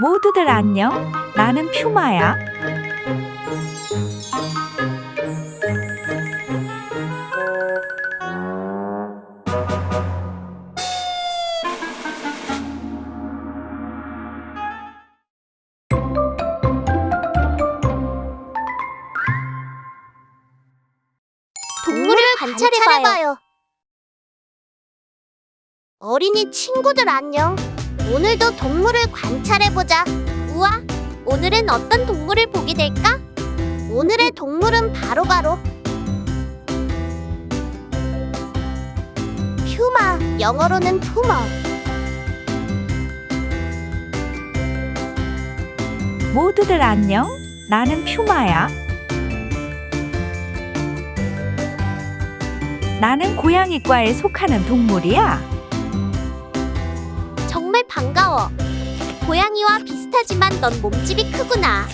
모두들 안녕. 나는 퓨마야. 관찰해봐요. 어린이 친구들 안녕. 오늘도 동물을 관찰해보자. 우와, 오늘은 어떤 동물을 보게 될까? 오늘의 동물은 바로 바로 퓨마, 영어로는 푸머. 모두들 안녕. 나는 퓨마야. 나는 고양이과에 속하는 동물이야. 반가워. 고양이와 비슷하지만 넌 몸집이 크구나.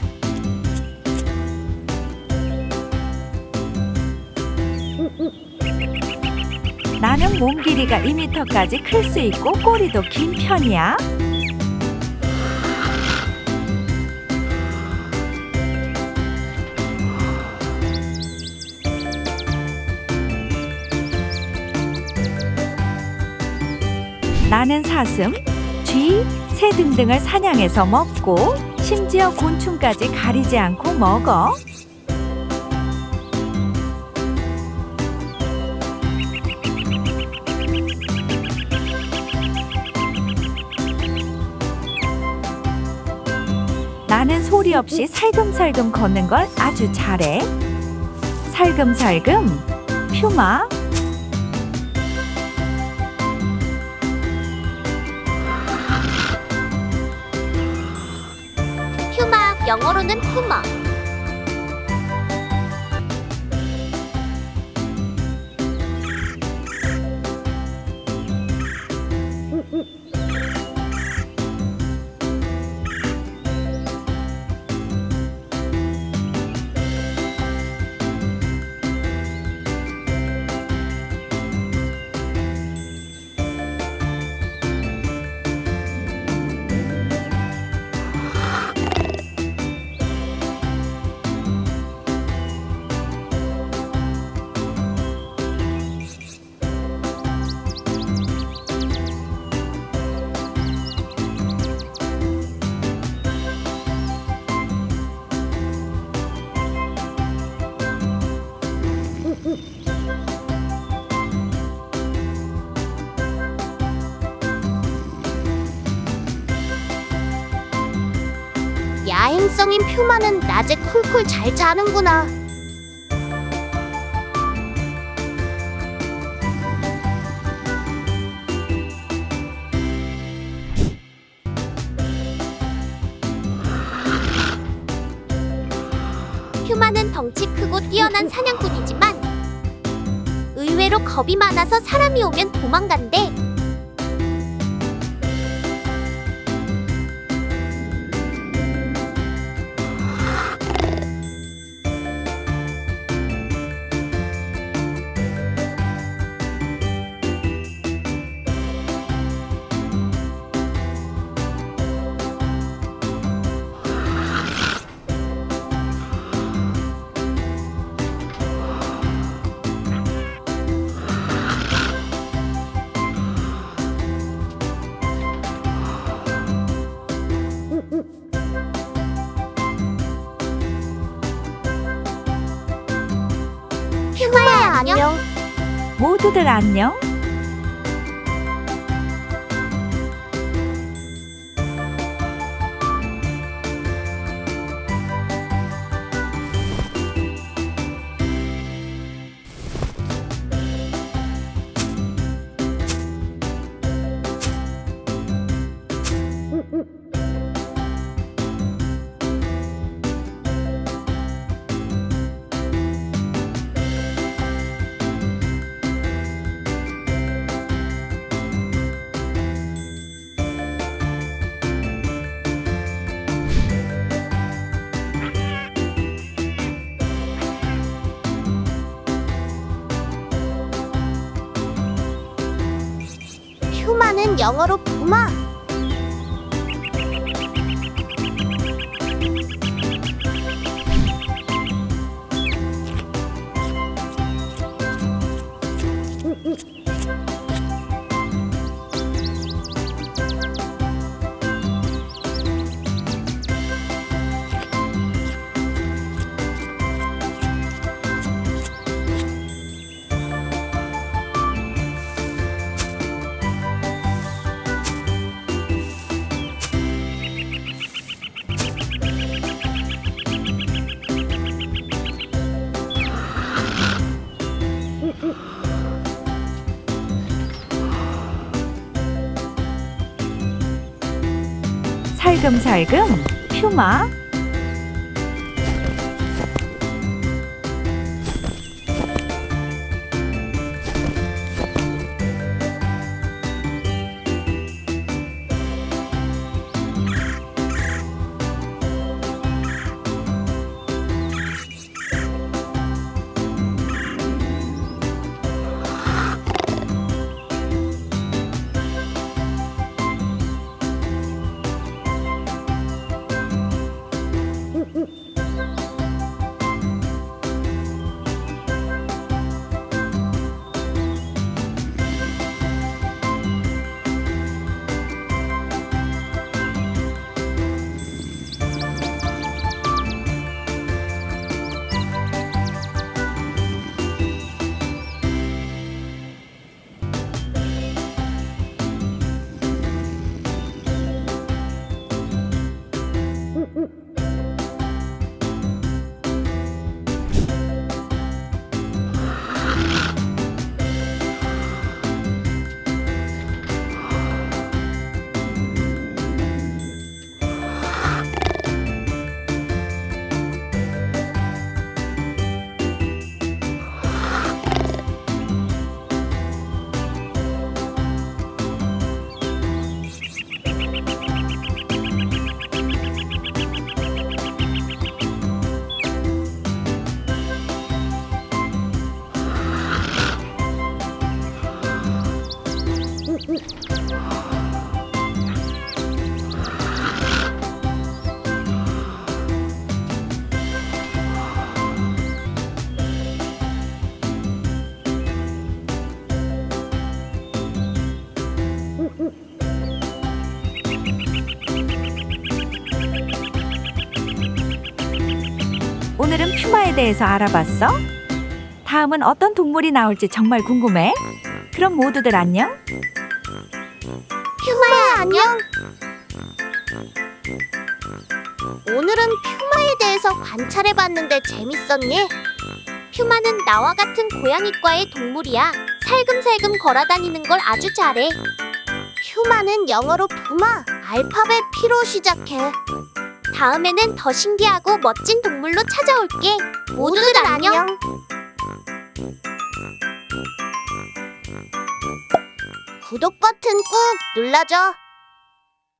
나는 몸 길이가 2m까지 클 수 있고 꼬리도 긴 편이야. 나는 사슴, 쥐, 새 등등을 사냥해서 먹고 심지어 곤충까지 가리지 않고 먹어. 나는 소리 없이 살금살금 걷는 걸 아주 잘해. 살금살금, 퓨마. 영어로는 푸머. 야행성인 퓨마는 낮에 쿨쿨 잘 자는구나. 퓨마는 덩치 크고 뛰어난 사냥꾼이지만 의외로 겁이 많아서 사람이 오면 도망간대. 안녕. 모두들 안녕. 영어로 푸마. 살금살금 퓨마 오늘은 퓨마에 대해서 알아봤어? 다음은 어떤 동물이 나올지 정말 궁금해. 그럼 모두들 안녕. 퓨마야 안녕. 오늘은 퓨마에 대해서 관찰해봤는데 재밌었니? 퓨마는 나와 같은 고양이과의 동물이야. 살금살금 걸어다니는 걸 아주 잘해. 퓨마는 영어로 푸마, 알파벳 P로 시작해. 다음에는 더 신기하고 멋진 동물로 찾아올게. 모두들 안녕. 구독 버튼 꾹 눌러줘.